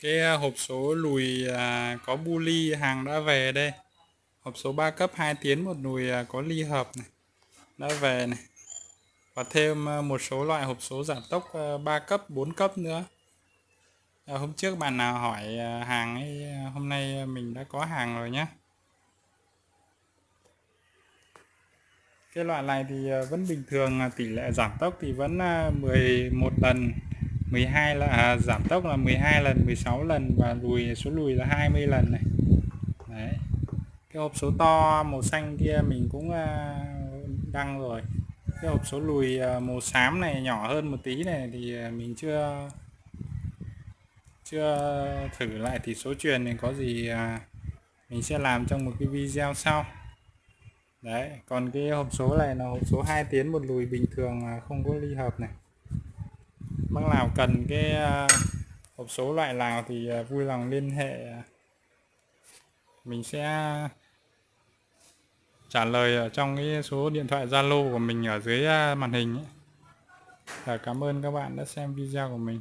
cái à, hộp số lùi à, có bu ly hàng đã về đây. Hộp số 3 cấp 2 tiến một nùi à, có ly hợp này đã về này. Và thêm một số loại hộp số giảm tốc 3 cấp 4 cấp nữa. À, hôm trước bạn nào hỏi hàng ấy hôm nay mình đã có hàng rồi nhé cái loại này thì vẫn bình thường tỷ lệ giảm tốc thì vẫn 11 lần. 12 là à, giảm tốc là 12 lần 16 lần và lùi số lùi là 20 lần này. Đấy. Cái hộp số to màu xanh kia mình cũng à, đăng rồi. Cái hộp số lùi à, màu xám này nhỏ hơn một tí này thì à, mình chưa chưa thử lại thì số truyền thì có gì à, mình sẽ làm trong một cái video sau. Đấy còn cái hộp số này là hộp số 2 tiến một lùi bình thường không có ly hợp này bác nào cần cái à, hộp số loại nào thì à, vui lòng liên hệ mình sẽ trả lời ở trong cái số điện thoại Zalo của mình ở dưới à, màn hình ấy. Và cảm ơn các bạn đã xem video của mình